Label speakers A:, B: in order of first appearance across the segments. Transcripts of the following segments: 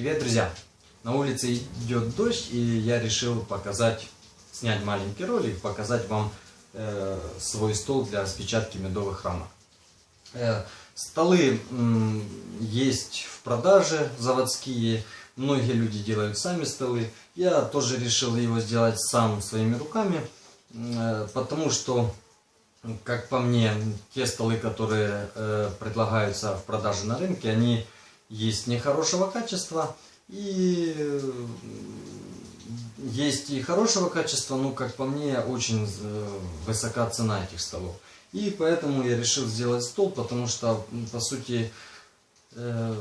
A: Привет, друзья! На улице идет дождь, и я решил показать, снять маленький ролик, показать вам э, свой стол для распечатки медовых рамок. Э, столы м, есть в продаже, заводские, многие люди делают сами столы. Я тоже решил его сделать сам своими руками, э, потому что, как по мне, те столы, которые э, предлагаются в продаже на рынке, они есть нехорошего качества и есть и хорошего качества, но, как по мне, очень э, высока цена этих столов. И поэтому я решил сделать стол, потому что, по сути, э,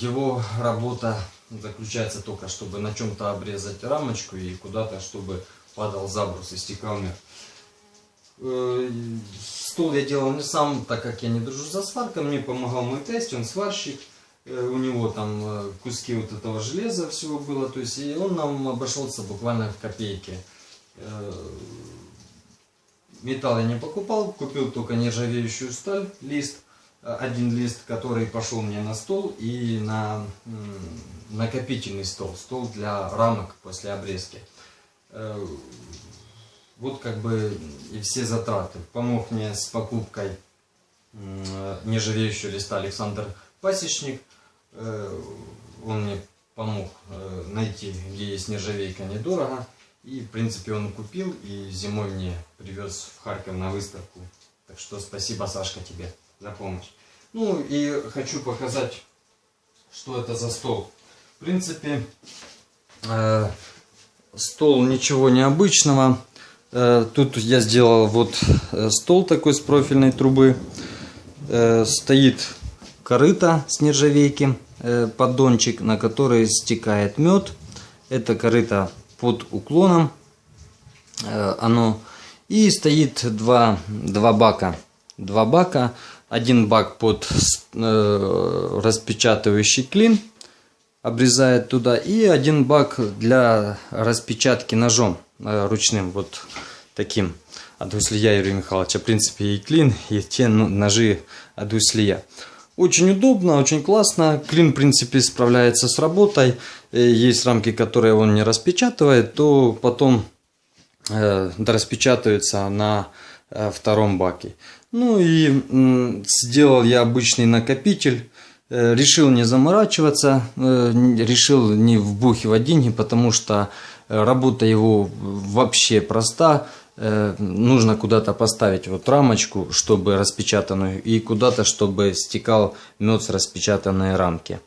A: его работа заключается только, чтобы на чем-то обрезать рамочку и куда-то, чтобы падал забрус и стекал мир. Э, стол я делал не сам, так как я не дружу за сваркой, мне помогал мой тесть, он сварщик. Э, у него там э, куски вот этого железа всего было, то есть и он нам обошелся буквально в копейки. Э, металл я не покупал, купил только нержавеющую сталь, лист, один лист, который пошел мне на стол и на накопительный стол, стол для рамок после обрезки. Вот как бы и все затраты. Помог мне с покупкой нержавеющего листа Александр Пасечник – он мне помог э, найти, где есть нержавейка недорого. И, в принципе, он купил и зимой мне привез в Харьков на выставку. Так что спасибо, Сашка, тебе за помощь. Ну и хочу показать, что это за стол. В принципе, э, стол ничего необычного. Э, тут я сделал вот э, стол такой с профильной трубы. Э, стоит корыто с нержавейки. Э, поддончик, на который стекает мед. Это корыто под уклоном. Э, оно и стоит два, два бака. Два бака. Один бак под э, распечатывающий клин обрезает туда. И один бак для распечатки ножом ручным. Вот таким. От Услия Юрия Михайловича. В принципе и клин, и те ножи от Услия. Очень удобно, очень классно. Клин, в принципе, справляется с работой. Э, есть рамки, которые он не распечатывает, то потом э, распечатываются на э, втором баке. Ну и э, сделал я обычный накопитель. Э, решил не заморачиваться, э, решил не вбухивать деньги, потому что работа его вообще проста. Э, нужно куда-то поставить вот рамочку, чтобы распечатанную, и куда-то, чтобы стекал мед с распечатанной рамки.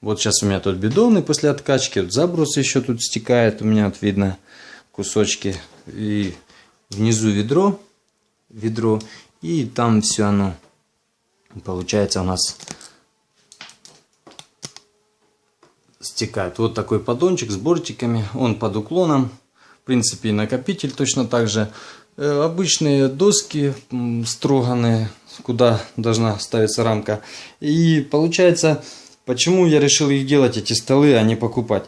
A: Вот сейчас у меня тут бидоны после откачки, вот заброс еще тут стекает, у меня вот видно кусочки, и внизу ведро, ведро, и там все оно получается у нас стекает. Вот такой поддончик с бортиками, он под уклоном, в принципе, и накопитель точно так же. Э, обычные доски строганные, куда должна ставиться рамка. И получается, почему я решил их делать, эти столы, а не покупать.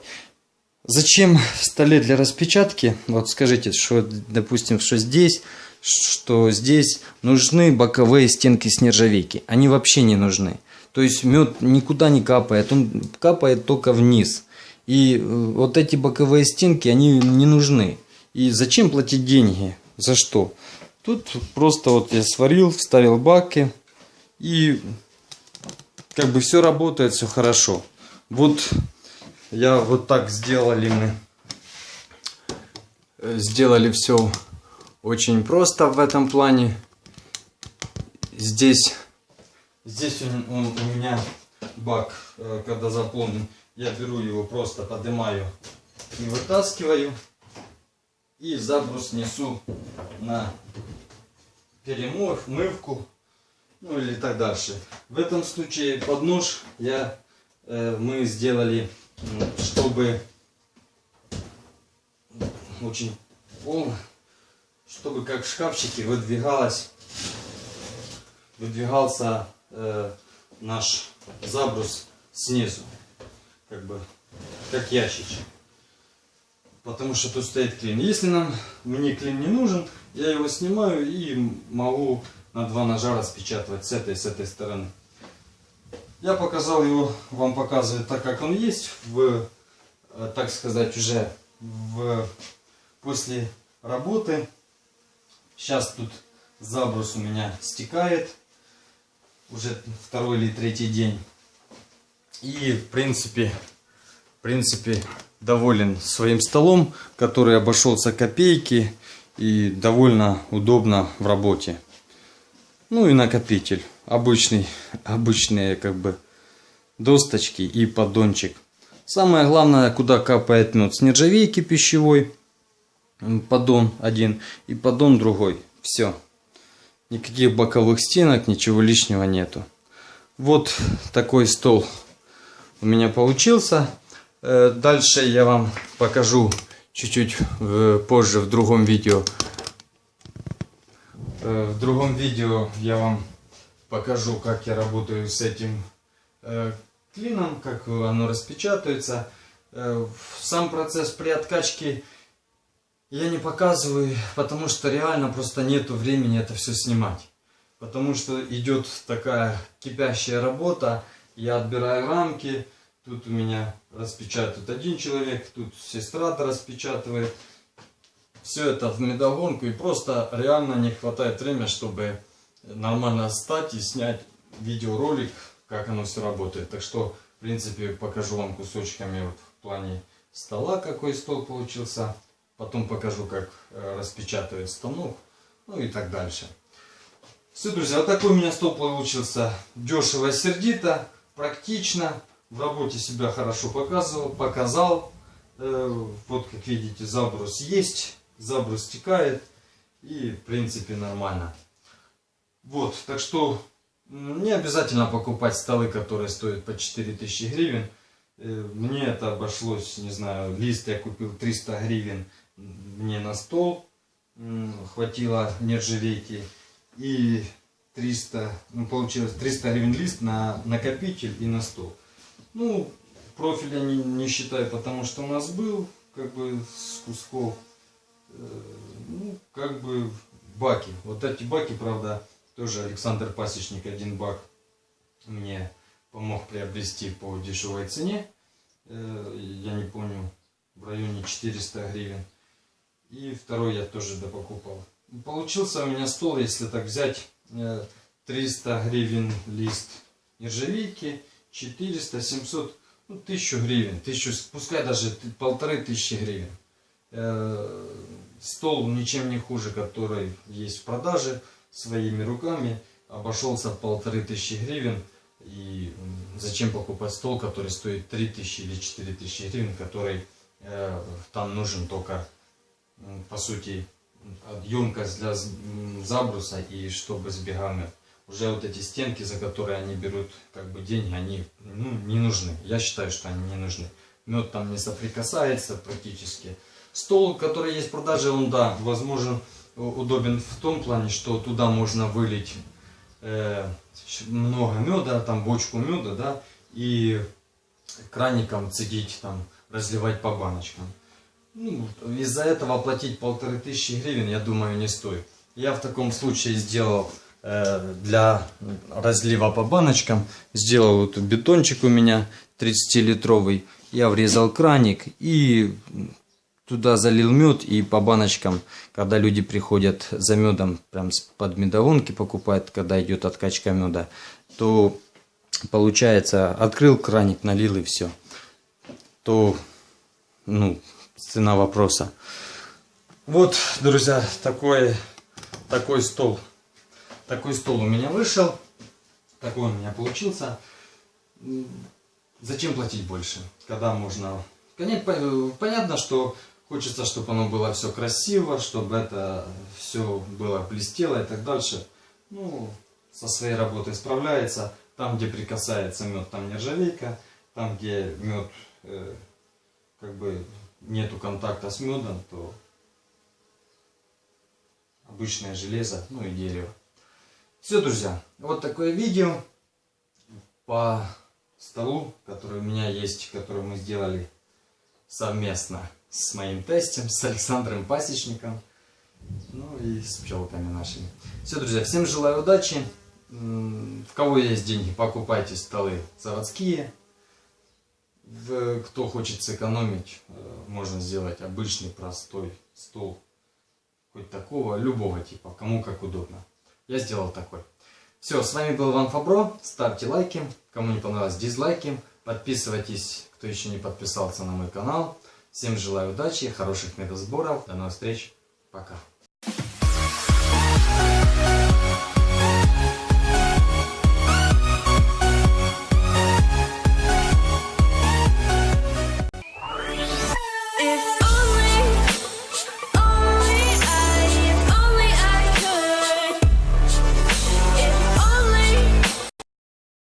A: Зачем столе для распечатки, вот скажите, что, допустим, что здесь, что здесь нужны боковые стенки с нержавейки. Они вообще не нужны. То есть мед никуда не капает, он капает только вниз. И э, вот эти боковые стенки, они не нужны. И зачем платить деньги? За что? Тут просто вот я сварил, вставил баки. И как бы все работает, все хорошо. Вот я вот так сделали мы. Э, сделали все очень просто в этом плане. Здесь, здесь он, он, у меня бак, э, когда заполнен я беру его просто поднимаю и вытаскиваю и забрус несу на перемывку ну или так дальше. В этом случае под нож я э, мы сделали чтобы очень полно чтобы как в шкафчике выдвигалось выдвигался э, наш забрус снизу как бы, как ящичек. Потому что тут стоит клин. Если нам, мне клин не нужен, я его снимаю и могу на два ножа распечатывать с этой с этой стороны. Я показал его, вам показываю так, как он есть, в, э, так сказать, уже в, после работы. Сейчас тут забрус у меня стекает, уже второй или третий день. И, в принципе, в принципе, доволен своим столом, который обошелся копейки и довольно удобно в работе. Ну и накопитель. Обычный, обычные как бы досточки и поддончик. Самое главное, куда капает мед с нержавейки пищевой. Поддон один и поддон другой. Все. Никаких боковых стенок, ничего лишнего нету. Вот такой стол у меня получился. Э, дальше я вам покажу чуть-чуть позже в другом видео. Э, в другом видео я вам покажу, как я работаю с этим э, клином, как оно распечатывается. Сам процесс при откачке я не показываю, потому что реально просто нету времени это все снимать. Потому что идет такая кипящая работа, я отбираю рамки, Тут у меня распечатывает один человек, тут сестра распечатывает. Все это в медогонку и просто реально не хватает времени, чтобы нормально стать и снять видеоролик, как оно все работает. Так что, в принципе, покажу вам кусочками вот в плане стола, какой стол получился. Потом покажу, как э, распечатывает станок, ну и так дальше. Все, друзья, вот такой у меня стол получился. Дешево, сердито, практично в работе себя хорошо показывал, показал. Э, вот как видите, заброс есть, заброс стекает и в принципе нормально. Вот, так что не обязательно покупать столы, которые стоят по 4000 гривен. Э, мне это обошлось, не знаю, лист я купил 300 гривен мне на стол. Хватило нержавейки. И 300, ну получилось 300 гривен лист на накопитель и на стол. Ну, профиль я не, не считаю, потому что у нас был, как бы, с кусков, э, ну, как бы, баки. Вот эти баки, правда, тоже Александр Пасечник, один бак мне помог приобрести по дешевой цене. Э, я не помню, в районе 400 гривен. И второй я тоже допокупал. Получился у меня стол, если так взять, 300 э, гривен лист нержавейки 400, 700, ну, 1000 гривен, 1000, пускай даже полторы тысячи гривен. Э, стол ничем не хуже, который есть в продаже, своими руками, обошелся полторы тысячи гривен. И зачем покупать стол, который стоит 3000 или 4000 гривен, который э, там нужен только, по сути, емкость для забруса и чтобы сбегал мед уже вот эти стенки, за которые они берут как бы деньги, они ну, не нужны. Я считаю, что они не нужны. Мед там не соприкасается практически. Стол, который есть в продаже, он, да, возможен, удобен в том плане, что туда можно вылить э, много меда, там бочку меда, да, и краником цедить, там, разливать по баночкам. Ну, Из-за этого платить полторы тысячи гривен, я думаю, не стоит. Я в таком случае сделал Э, для разлива по баночкам. Сделал вот бетончик у меня 30-литровый. Я врезал краник и туда залил мед и по баночкам, когда люди приходят за медом, прям под медовонки покупают, когда идет откачка меда, то получается, открыл краник, налил и все. То, ну, цена вопроса. Вот, друзья, такой, такой стол такой стол у меня вышел. Такой он у меня получился. Зачем платить больше, когда можно... Понятно, что хочется, чтобы оно было все красиво, чтобы это все было блестело и так дальше. Ну, со своей работой справляется. Там, где прикасается мед, там нержавейка. Там, где мед, э, как бы нету контакта с медом, то обычное железо, ну и дерево. Все, друзья, вот такое видео по столу, который у меня есть, который мы сделали совместно с моим тестем, с Александром Пасечником, ну и с пчелками нашими. Все, друзья, всем желаю удачи, В кого есть деньги, покупайте столы заводские. Кто хочет сэкономить, э, можно сделать обычный простой стол. Хоть такого, любого типа, кому как удобно. Я сделал такой. Все, с вами был Иван Фабро. Ставьте лайки. Кому не понравилось, дизлайки. Подписывайтесь, кто еще не подписался на мой канал. Всем желаю удачи, хороших медосборов. До новых встреч. Пока.